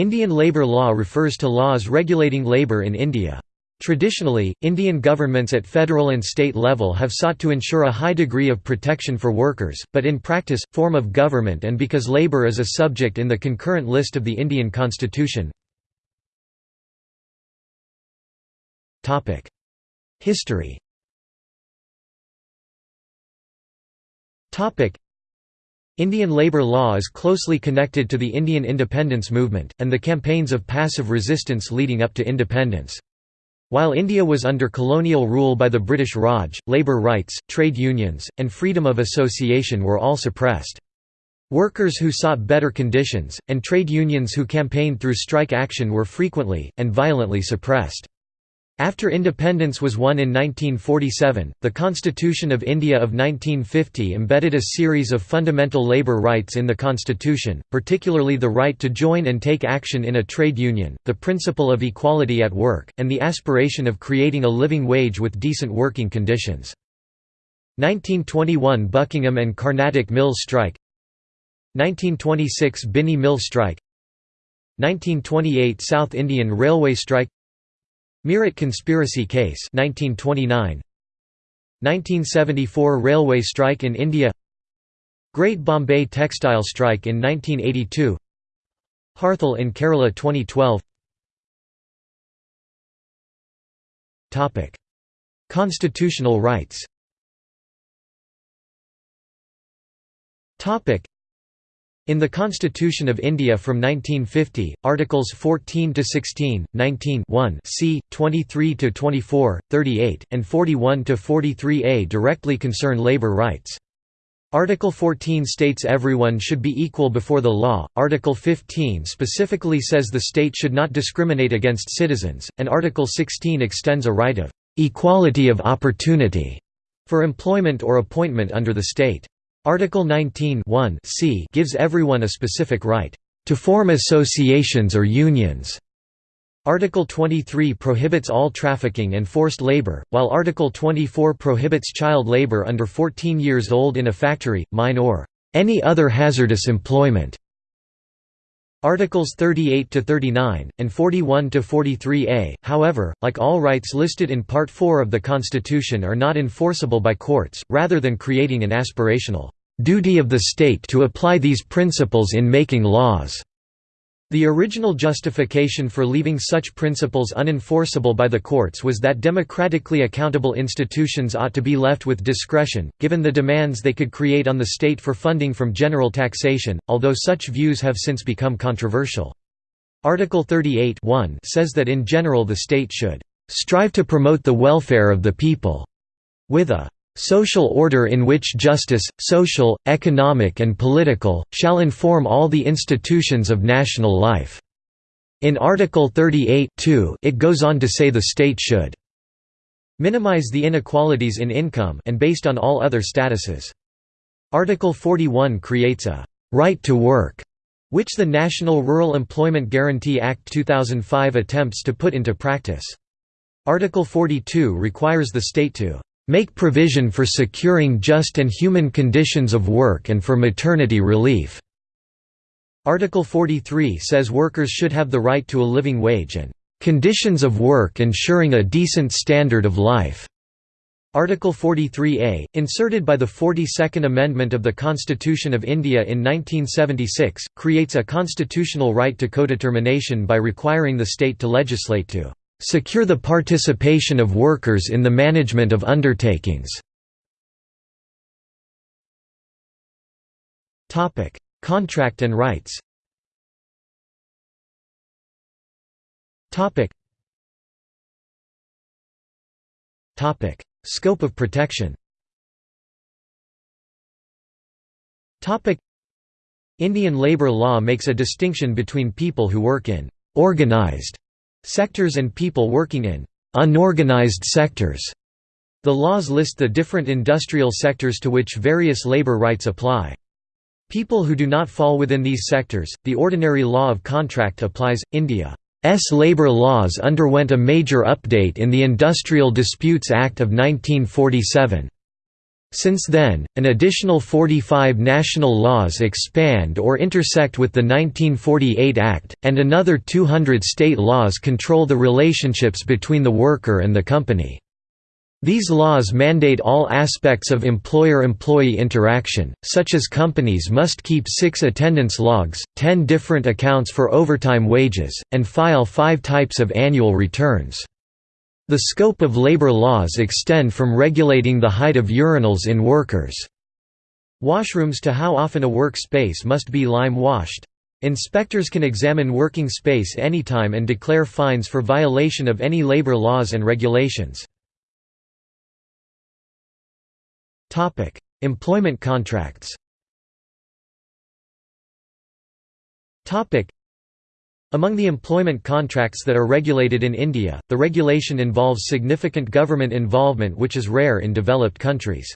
Indian labour law refers to laws regulating labour in India. Traditionally, Indian governments at federal and state level have sought to ensure a high degree of protection for workers, but in practice, form of government and because labour is a subject in the concurrent list of the Indian constitution. History Indian labour law is closely connected to the Indian independence movement, and the campaigns of passive resistance leading up to independence. While India was under colonial rule by the British Raj, labour rights, trade unions, and freedom of association were all suppressed. Workers who sought better conditions, and trade unions who campaigned through strike action were frequently, and violently suppressed. After independence was won in 1947, the Constitution of India of 1950 embedded a series of fundamental labour rights in the constitution, particularly the right to join and take action in a trade union, the principle of equality at work, and the aspiration of creating a living wage with decent working conditions. 1921 Buckingham and Carnatic Mills strike 1926 Binny Mill strike 1928 South Indian Railway strike Meerut conspiracy case 1929 1974 railway strike in India. Great Bombay textile strike in 1982 Harthal in Kerala 2012 Topic. Constitutional rights. Topic in the Constitution of India from 1950, Articles 14 to 16, 19 1 c, 23 to 24, 38, and 41 to 43a directly concern labour rights. Article 14 states everyone should be equal before the law, Article 15 specifically says the state should not discriminate against citizens, and Article 16 extends a right of «equality of opportunity» for employment or appointment under the state. Article 19 c gives everyone a specific right to form associations or unions. Article 23 prohibits all trafficking and forced labor, while Article 24 prohibits child labor under 14 years old in a factory, mine or any other hazardous employment. Articles 38 to 39 and 41 to 43a, however, like all rights listed in Part 4 of the Constitution are not enforceable by courts, rather than creating an aspirational duty of the state to apply these principles in making laws. The original justification for leaving such principles unenforceable by the courts was that democratically accountable institutions ought to be left with discretion, given the demands they could create on the state for funding from general taxation, although such views have since become controversial. Article 38 says that in general the state should "...strive to promote the welfare of the people," with a social order in which justice, social, economic and political, shall inform all the institutions of national life." In Article 38 it goes on to say the state should minimize the inequalities in income and based on all other statuses. Article 41 creates a «right to work» which the National Rural Employment Guarantee Act 2005 attempts to put into practice. Article 42 requires the state to make provision for securing just and human conditions of work and for maternity relief." Article 43 says workers should have the right to a living wage and "...conditions of work ensuring a decent standard of life." Article 43A, inserted by the 42nd Amendment of the Constitution of India in 1976, creates a constitutional right to codetermination by requiring the state to legislate to secure the participation of workers in the management of undertakings. Topic: Contract and rights Topic: Scope of protection Topic: Indian labour law makes a distinction between people who work in «organized» Sectors and people working in unorganized sectors. The laws list the different industrial sectors to which various labor rights apply. People who do not fall within these sectors, the ordinary law of contract applies. India's labor laws underwent a major update in the Industrial Disputes Act of 1947. Since then, an additional 45 national laws expand or intersect with the 1948 Act, and another 200 state laws control the relationships between the worker and the company. These laws mandate all aspects of employer-employee interaction, such as companies must keep six attendance logs, ten different accounts for overtime wages, and file five types of annual returns. The scope of labor laws extend from regulating the height of urinals in workers' washrooms to how often a work space must be lime-washed. Inspectors can examine working space anytime and declare fines for violation of any labor laws and regulations. Employment contracts among the employment contracts that are regulated in India, the regulation involves significant government involvement which is rare in developed countries.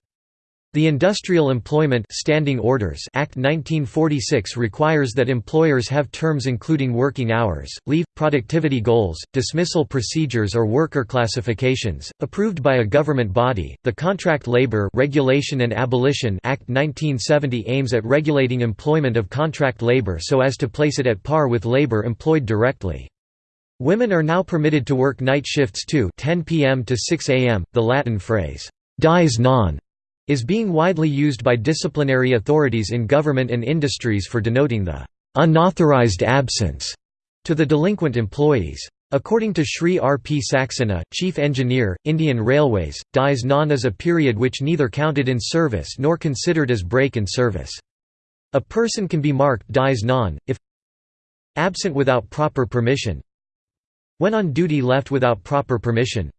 The Industrial Employment Standing Orders Act 1946 requires that employers have terms including working hours, leave, productivity goals, dismissal procedures or worker classifications, approved by a government body. The Contract Labor Regulation and Abolition Act 1970 aims at regulating employment of contract labor so as to place it at par with labor employed directly. Women are now permitted to work night shifts too 10 p.m. to 6 a.m., the Latin phrase, dies non is being widely used by disciplinary authorities in government and industries for denoting the unauthorized absence to the delinquent employees. According to Sri R. P. Saxena, chief engineer, Indian Railways, dies non is a period which neither counted in service nor considered as break in service. A person can be marked dies non, if absent without proper permission when on duty left without proper permission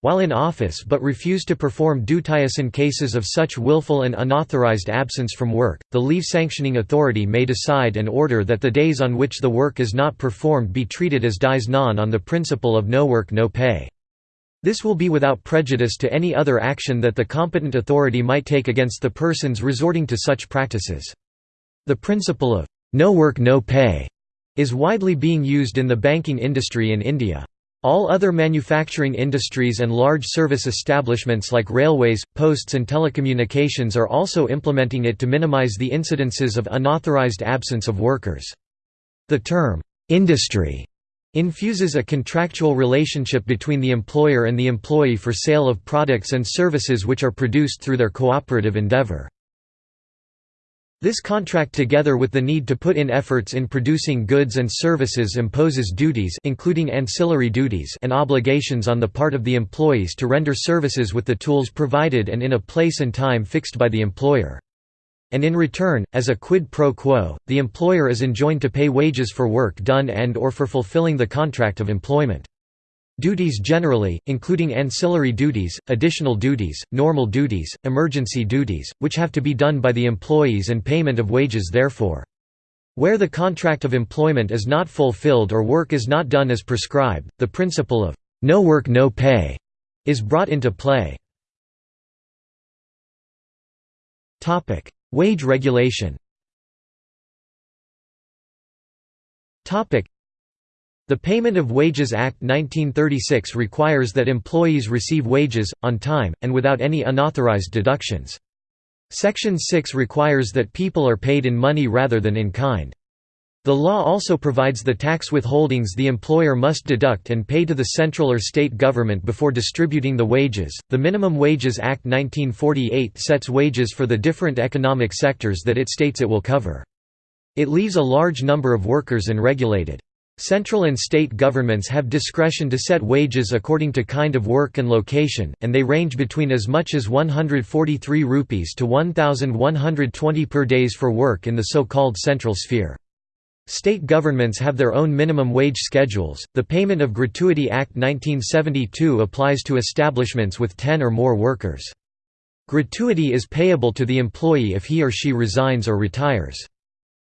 while in office but refused to perform duties in cases of such willful and unauthorized absence from work, the leave sanctioning authority may decide and order that the days on which the work is not performed be treated as dies non on the principle of no work no pay. This will be without prejudice to any other action that the competent authority might take against the persons resorting to such practices. The principle of no work no pay is widely being used in the banking industry in India. All other manufacturing industries and large service establishments like railways, posts and telecommunications are also implementing it to minimize the incidences of unauthorized absence of workers. The term, "'industry' infuses a contractual relationship between the employer and the employee for sale of products and services which are produced through their cooperative endeavor. This contract together with the need to put in efforts in producing goods and services imposes duties including ancillary duties and obligations on the part of the employees to render services with the tools provided and in a place and time fixed by the employer. And in return, as a quid pro quo, the employer is enjoined to pay wages for work done and or for fulfilling the contract of employment. Duties generally, including ancillary duties, additional duties, normal duties, emergency duties, which have to be done by the employees and payment of wages therefore. Where the contract of employment is not fulfilled or work is not done as prescribed, the principle of no work no pay is brought into play. Wage regulation the Payment of Wages Act 1936 requires that employees receive wages, on time, and without any unauthorized deductions. Section 6 requires that people are paid in money rather than in kind. The law also provides the tax withholdings the employer must deduct and pay to the central or state government before distributing the wages. The Minimum Wages Act 1948 sets wages for the different economic sectors that it states it will cover. It leaves a large number of workers unregulated. Central and state governments have discretion to set wages according to kind of work and location, and they range between as much as 143 rupees to 1120 per days for work in the so-called central sphere. State governments have their own minimum wage schedules. The Payment of Gratuity Act 1972 applies to establishments with 10 or more workers. Gratuity is payable to the employee if he or she resigns or retires.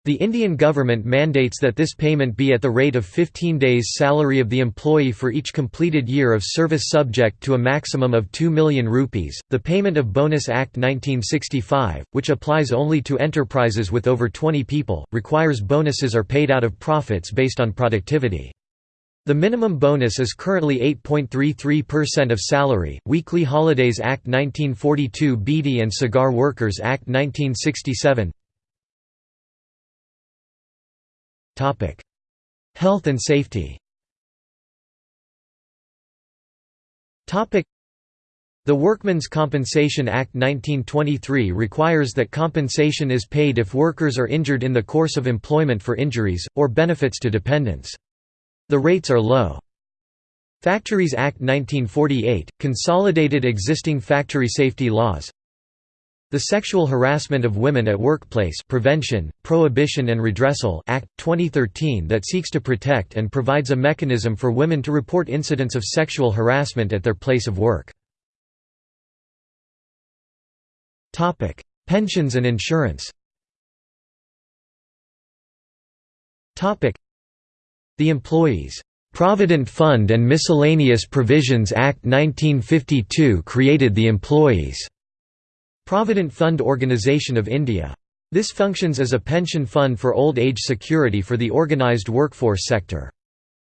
The Indian government mandates that this payment be at the rate of 15 days' salary of the employee for each completed year of service subject to a maximum of 2 million rupees. The Payment of Bonus Act 1965, which applies only to enterprises with over 20 people, requires bonuses are paid out of profits based on productivity. The minimum bonus is currently 8.33% of salary. Weekly Holidays Act 1942 Beedi and Cigar Workers Act 1967. Topic: Health and safety. Topic: The Workmen's Compensation Act 1923 requires that compensation is paid if workers are injured in the course of employment for injuries or benefits to dependents. The rates are low. Factories Act 1948, consolidated existing factory safety laws The Sexual Harassment of Women at Workplace Prevention, Prohibition and Redressal Act, 2013 that seeks to protect and provides a mechanism for women to report incidents of sexual harassment at their place of work. Pensions and insurance. The Employees' Provident Fund and Miscellaneous Provisions Act 1952 created the Employees' Provident Fund Organisation of India. This functions as a pension fund for old age security for the organised workforce sector.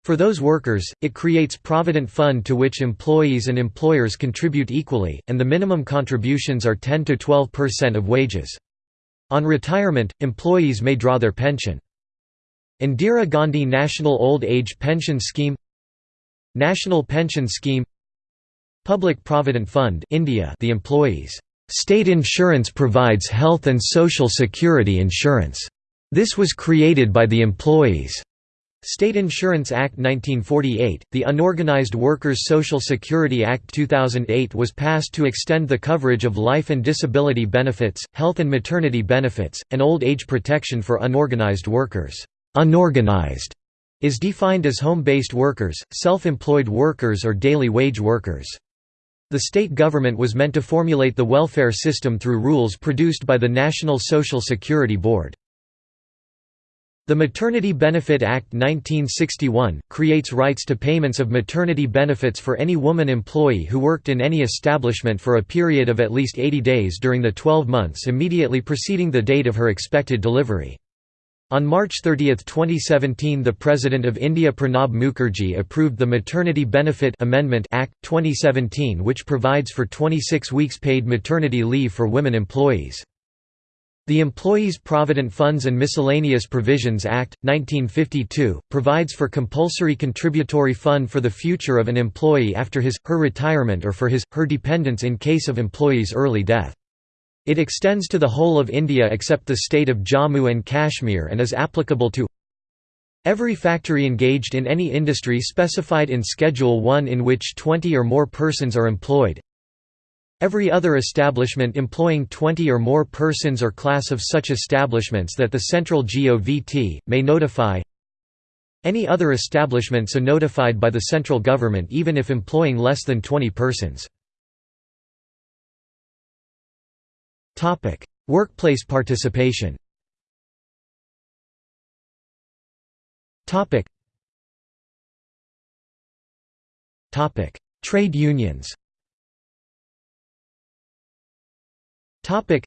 For those workers, it creates provident fund to which employees and employers contribute equally, and the minimum contributions are 10–12% of wages. On retirement, employees may draw their pension. Indira Gandhi National Old Age Pension Scheme National Pension Scheme Public Provident Fund India The employees' state insurance provides health and social security insurance. This was created by the Employees' State Insurance Act 1948, the Unorganized Workers Social Security Act 2008 was passed to extend the coverage of life and disability benefits, health and maternity benefits, and old age protection for unorganized workers. Unorganized is defined as home-based workers, self-employed workers or daily wage workers. The state government was meant to formulate the welfare system through rules produced by the National Social Security Board. The Maternity Benefit Act 1961, creates rights to payments of maternity benefits for any woman employee who worked in any establishment for a period of at least 80 days during the 12 months immediately preceding the date of her expected delivery. On March 30, 2017 the President of India Pranab Mukherjee approved the Maternity Benefit Amendment Act, 2017 which provides for 26 weeks paid maternity leave for women employees. The Employees Provident Funds and Miscellaneous Provisions Act, 1952, provides for compulsory contributory fund for the future of an employee after his, her retirement or for his, her dependents in case of employee's early death. It extends to the whole of India except the state of Jammu and Kashmir and is applicable to Every factory engaged in any industry specified in Schedule 1 in which 20 or more persons are employed. Every other establishment employing 20 or more persons or class of such establishments that the central GOVT, may notify Any other establishment so notified by the central government even if employing less than 20 persons Topic: Workplace participation. Topic. Topic: Trade unions. Topic.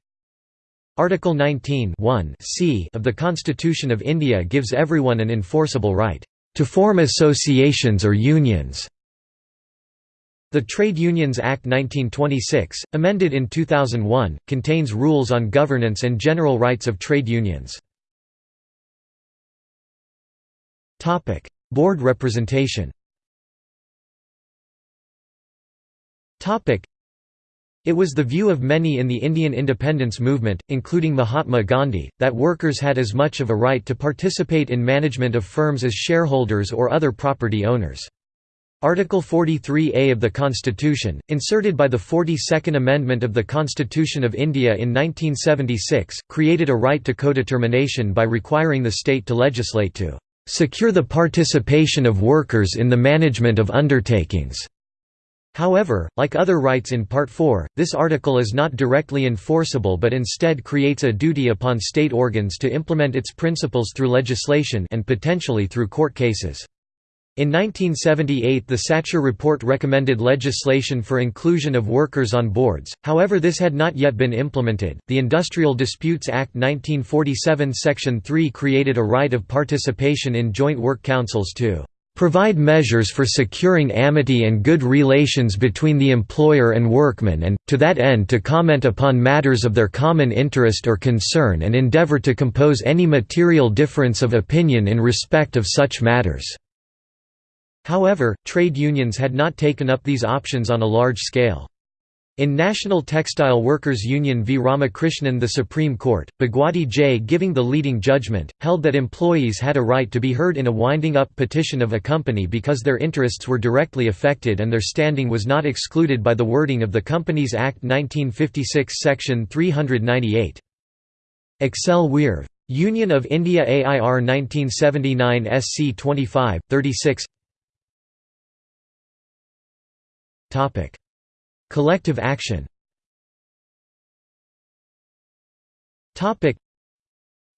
Article 19 c of the Constitution of India gives everyone an enforceable right to form associations or unions the Trade Unions Act 1926, amended in 2001, contains rules on governance and general rights of trade unions. Board representation it was the view of many in the Indian independence movement, including Mahatma Gandhi, that workers had as much of a right to participate in management of firms as shareholders or other property owners. Article 43A of the Constitution, inserted by the 42nd Amendment of the Constitution of India in 1976, created a right to codetermination by requiring the state to legislate to "...secure the participation of workers in the management of undertakings." However, like other rights in Part 4, this article is not directly enforceable but instead creates a duty upon state organs to implement its principles through legislation and potentially through court cases. In 1978 the Sachar report recommended legislation for inclusion of workers on boards, however this had not yet been implemented. The Industrial Disputes Act 1947 Section 3 created a right of participation in joint work councils to provide measures for securing amity and good relations between the employer and workman and, to that end to comment upon matters of their common interest or concern and endeavor to compose any material difference of opinion in respect of such matters." However, trade unions had not taken up these options on a large scale. In National Textile Workers Union v Ramakrishnan the Supreme Court, Bhagwati J giving the leading judgment, held that employees had a right to be heard in a winding-up petition of a company because their interests were directly affected and their standing was not excluded by the wording of the Companies Act 1956 section 398. Excel Wear. Union of India AIR 1979 SC 25, 36 Collective action Topic: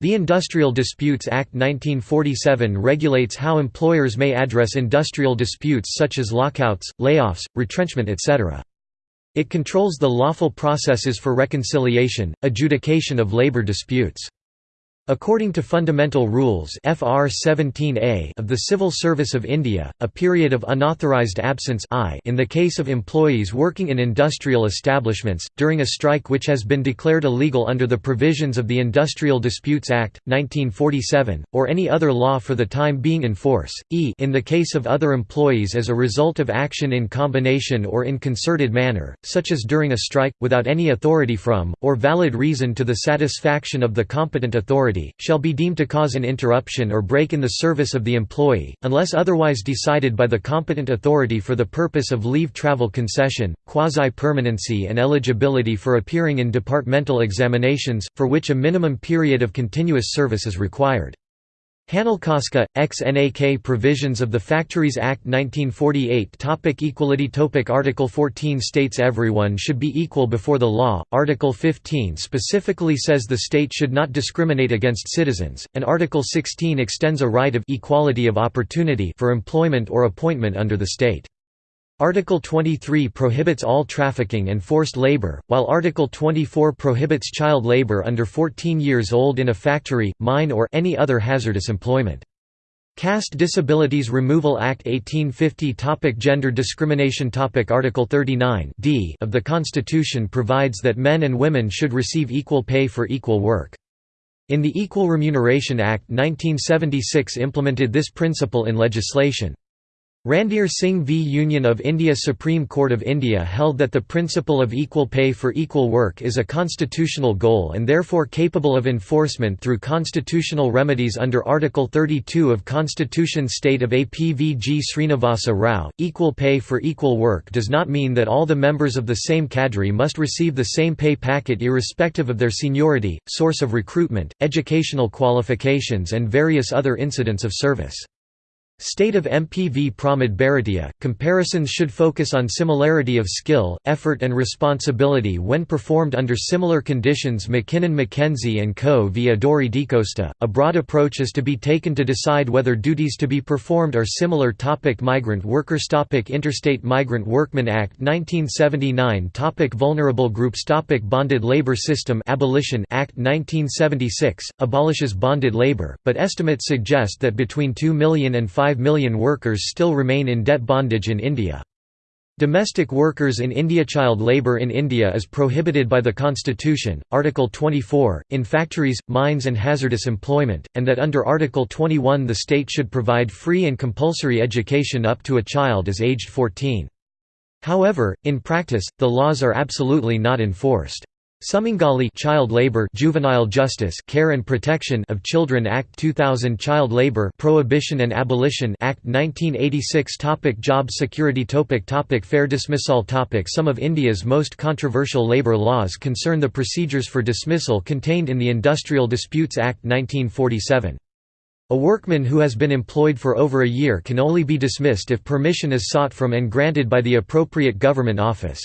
the Industrial Disputes Act 1947 regulates how employers may address industrial disputes such as lockouts, layoffs, retrenchment etc. It controls the lawful processes for reconciliation, adjudication of labor disputes. According to Fundamental Rules FR 17A of the Civil Service of India, a period of unauthorised absence I in the case of employees working in industrial establishments, during a strike which has been declared illegal under the provisions of the Industrial Disputes Act, 1947, or any other law for the time being in force, e in the case of other employees as a result of action in combination or in concerted manner, such as during a strike, without any authority from, or valid reason to the satisfaction of the competent authority shall be deemed to cause an interruption or break in the service of the employee, unless otherwise decided by the competent authority for the purpose of leave travel concession, quasi-permanency and eligibility for appearing in departmental examinations, for which a minimum period of continuous service is required. Hanalkoska, XNAK Provisions of the Factories Act 1948 topic Equality topic Article 14 states everyone should be equal before the law, Article 15 specifically says the state should not discriminate against citizens, and Article 16 extends a right of equality of opportunity for employment or appointment under the state. Article 23 prohibits all trafficking and forced labor, while Article 24 prohibits child labor under 14 years old in a factory, mine or any other hazardous employment. Caste Disabilities Removal Act 1850 topic Gender discrimination topic Article 39 d of the Constitution provides that men and women should receive equal pay for equal work. In the Equal Remuneration Act 1976 implemented this principle in legislation. Randhir Singh v Union of India Supreme Court of India held that the principle of equal pay for equal work is a constitutional goal and therefore capable of enforcement through constitutional remedies under Article 32 of Constitution State of APVG Srinivasa Rao. Equal pay for equal work does not mean that all the members of the same cadre must receive the same pay packet irrespective of their seniority, source of recruitment, educational qualifications and various other incidents of service. State of MPV Pramod Bharatiya, comparisons should focus on similarity of skill, effort and responsibility when performed under similar conditions McKinnon McKenzie & Co. v Audrey D'Costa. A broad approach is to be taken to decide whether duties to be performed are similar topic Migrant workers topic Interstate Migrant Workmen Act 1979 topic Vulnerable groups topic Bonded labor system Abolition Act 1976, abolishes bonded labor, but estimates suggest that between 2 million and 5 5 million workers still remain in debt bondage in India. Domestic workers in India Child labour in India is prohibited by the Constitution, Article 24, in factories, mines and hazardous employment, and that under Article 21 the state should provide free and compulsory education up to a child as aged 14. However, in practice, the laws are absolutely not enforced. Sumangali Child Labor Juvenile Justice Care and Protection of Children Act 2000 Child Labor Prohibition and Abolition Act 1986 topic Job security topic topic Fair dismissal topic Some of India's most controversial labour laws concern the procedures for dismissal contained in the Industrial Disputes Act 1947. A workman who has been employed for over a year can only be dismissed if permission is sought from and granted by the appropriate government office.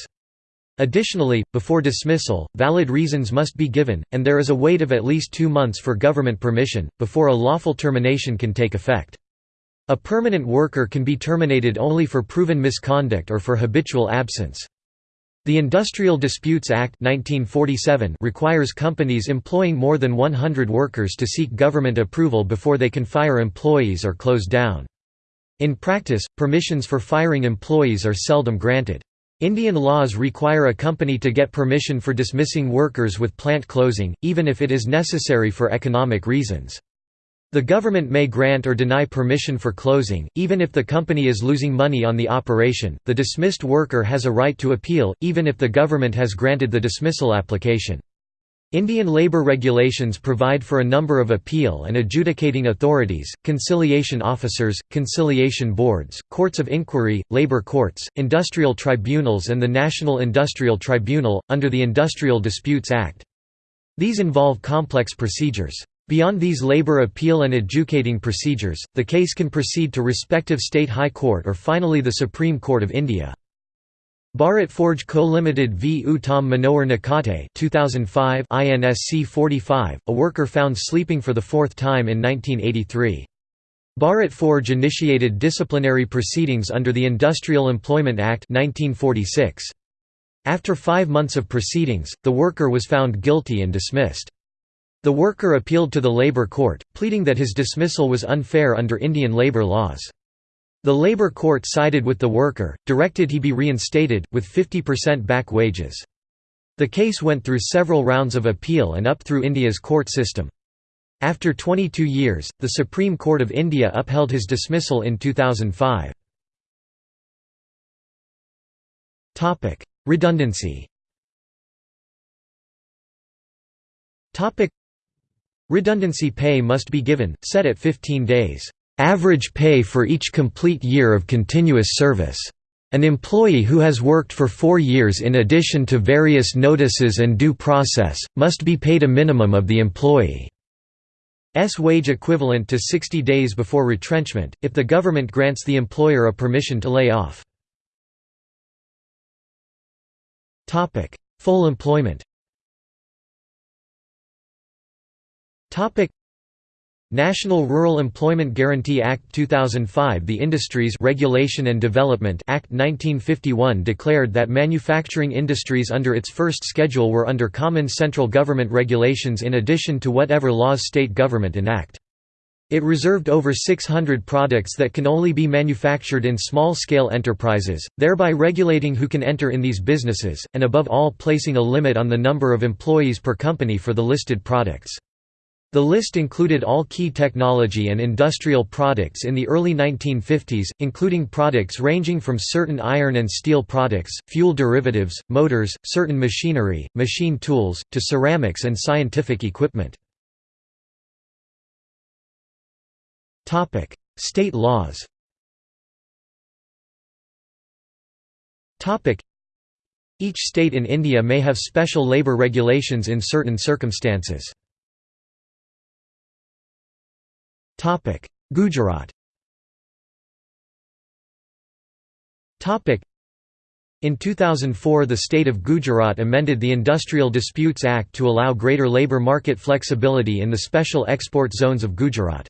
Additionally, before dismissal, valid reasons must be given, and there is a wait of at least two months for government permission, before a lawful termination can take effect. A permanent worker can be terminated only for proven misconduct or for habitual absence. The Industrial Disputes Act 1947 requires companies employing more than 100 workers to seek government approval before they can fire employees or close down. In practice, permissions for firing employees are seldom granted. Indian laws require a company to get permission for dismissing workers with plant closing, even if it is necessary for economic reasons. The government may grant or deny permission for closing, even if the company is losing money on the operation. The dismissed worker has a right to appeal, even if the government has granted the dismissal application. Indian labour regulations provide for a number of appeal and adjudicating authorities, conciliation officers, conciliation boards, courts of inquiry, labour courts, industrial tribunals and the National Industrial Tribunal, under the Industrial Disputes Act. These involve complex procedures. Beyond these labour appeal and adjudicating procedures, the case can proceed to respective state high court or finally the Supreme Court of India. Bharat Forge Co Limited v Uttam Manohar Nakate 2005 INSC 45, a worker found sleeping for the fourth time in 1983. Bharat Forge initiated disciplinary proceedings under the Industrial Employment Act 1946. After five months of proceedings, the worker was found guilty and dismissed. The worker appealed to the Labour Court, pleading that his dismissal was unfair under Indian labour laws. The Labour Court sided with the worker, directed he be reinstated, with 50% back wages. The case went through several rounds of appeal and up through India's court system. After 22 years, the Supreme Court of India upheld his dismissal in 2005. Redundancy Redundancy pay must be given, set at 15 days average pay for each complete year of continuous service. An employee who has worked for four years in addition to various notices and due process, must be paid a minimum of the employee's wage equivalent to 60 days before retrenchment, if the government grants the employer a permission to lay off. Full employment National Rural Employment Guarantee Act 2005 The Industries Regulation and Development Act 1951 declared that manufacturing industries under its first schedule were under common central government regulations in addition to whatever laws state government enact. It reserved over 600 products that can only be manufactured in small-scale enterprises, thereby regulating who can enter in these businesses, and above all placing a limit on the number of employees per company for the listed products. The list included all key technology and industrial products in the early 1950s, including products ranging from certain iron and steel products, fuel derivatives, motors, certain machinery, machine tools, to ceramics and scientific equipment. State laws Each state in India may have special labour regulations in certain circumstances. Gujarat. In 2004 the state of Gujarat amended the Industrial Disputes Act to allow greater labour market flexibility in the special export zones of Gujarat.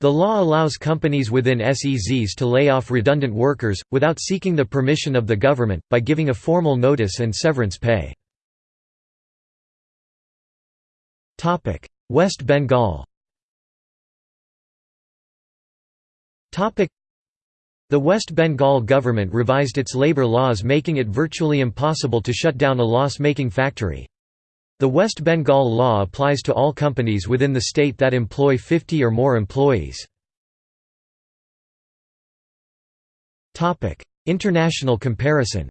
The law allows companies within SEZs to lay off redundant workers, without seeking the permission of the government, by giving a formal notice and severance pay. West Bengal The West Bengal government revised its labour laws making it virtually impossible to shut down a loss-making factory. The West Bengal law applies to all companies within the state that employ 50 or more employees. International comparison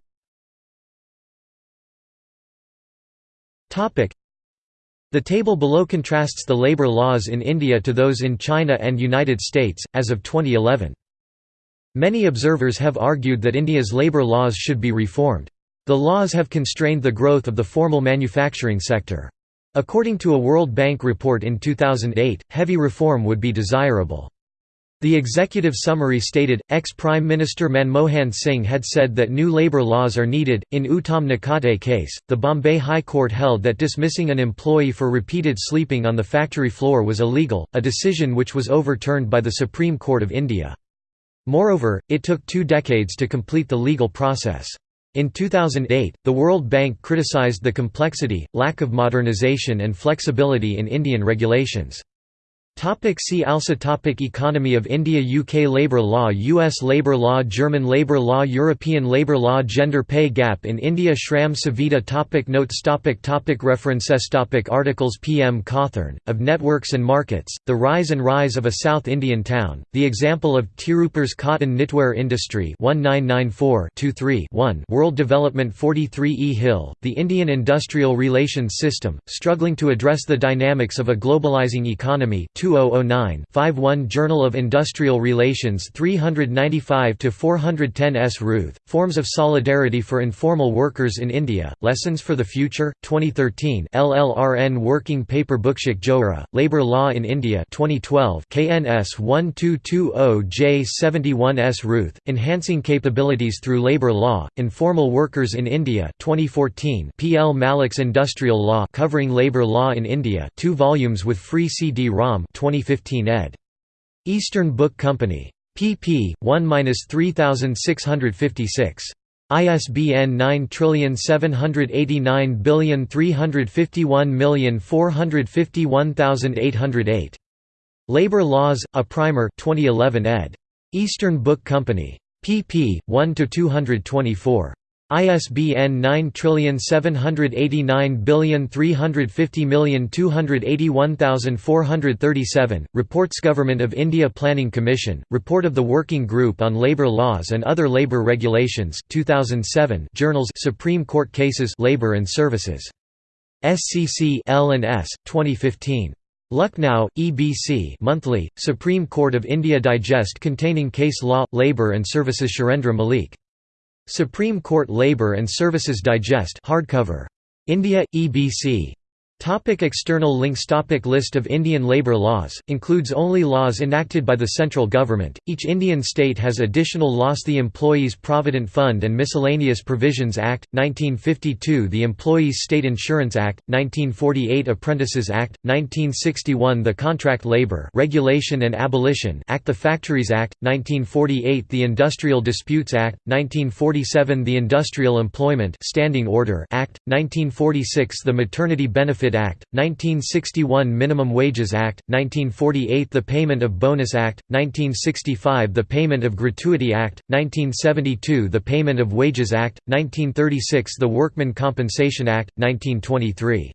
the table below contrasts the labor laws in India to those in China and United States, as of 2011. Many observers have argued that India's labor laws should be reformed. The laws have constrained the growth of the formal manufacturing sector. According to a World Bank report in 2008, heavy reform would be desirable. The executive summary stated, ex-Prime Minister Manmohan Singh had said that new labour laws are needed. In Uttam Nakate case, the Bombay High Court held that dismissing an employee for repeated sleeping on the factory floor was illegal, a decision which was overturned by the Supreme Court of India. Moreover, it took two decades to complete the legal process. In 2008, the World Bank criticized the complexity, lack of modernization and flexibility in Indian regulations. Topic see also topic Economy of India UK Labour law US Labour law German Labour law European Labour law Gender pay gap in India Shram Suvidha topic Notes topic topic References topic Articles P. M. Cawthorne, of Networks and Markets, The Rise and Rise of a South Indian Town, The Example of Tirupur's Cotton Knitwear Industry 1994-23-1 World Development 43 E. Hill, The Indian Industrial Relations System, Struggling to Address the Dynamics of a Globalizing Economy 2 2009 51 Journal of Industrial Relations 395–410 S. Routh, Forms of Solidarity for Informal Workers in India, Lessons for the Future, 2013 LLRN Working Paper Bookshik Johra, Labour Law in India 2012 KNS 1220J71 S. Routh, Enhancing Capabilities Through Labour Law, Informal Workers in India 2014 P. L. Malik's Industrial Law covering Labour Law in India two volumes with free CD-ROM 2015 ed. Eastern Book Company. pp. 1-3656. ISBN 9781351451808. Labor Laws, A Primer 2011 ed. Eastern Book Company. pp. 1–224. ISBN 9789350281437, Reports Government of India Planning Commission, Report of the Working Group on Labour Laws and Other Labour Regulations 2007 Journals Supreme Court Cases Labour and Services. SCC L&S, 2015. Lucknow, EBC Monthly, Supreme Court of India Digest containing case law, labour and services Surendra Malik Supreme Court Labour and Services Digest hardcover. India, EBC. Topic external links Topic List of Indian labour laws, includes only laws enacted by the central government, each Indian state has additional laws. The Employees Provident Fund and Miscellaneous Provisions Act, 1952 The Employees State Insurance Act, 1948 Apprentices Act, 1961 The Contract Labour Regulation and Abolition Act. The Factories Act, 1948 The Industrial Disputes Act, 1947 The Industrial Employment Standing Order Act, 1946 The Maternity Benefit Act, 1961 Minimum Wages Act, 1948 The Payment of Bonus Act, 1965 The Payment of Gratuity Act, 1972 The Payment of Wages Act, 1936 The Workmen Compensation Act, 1923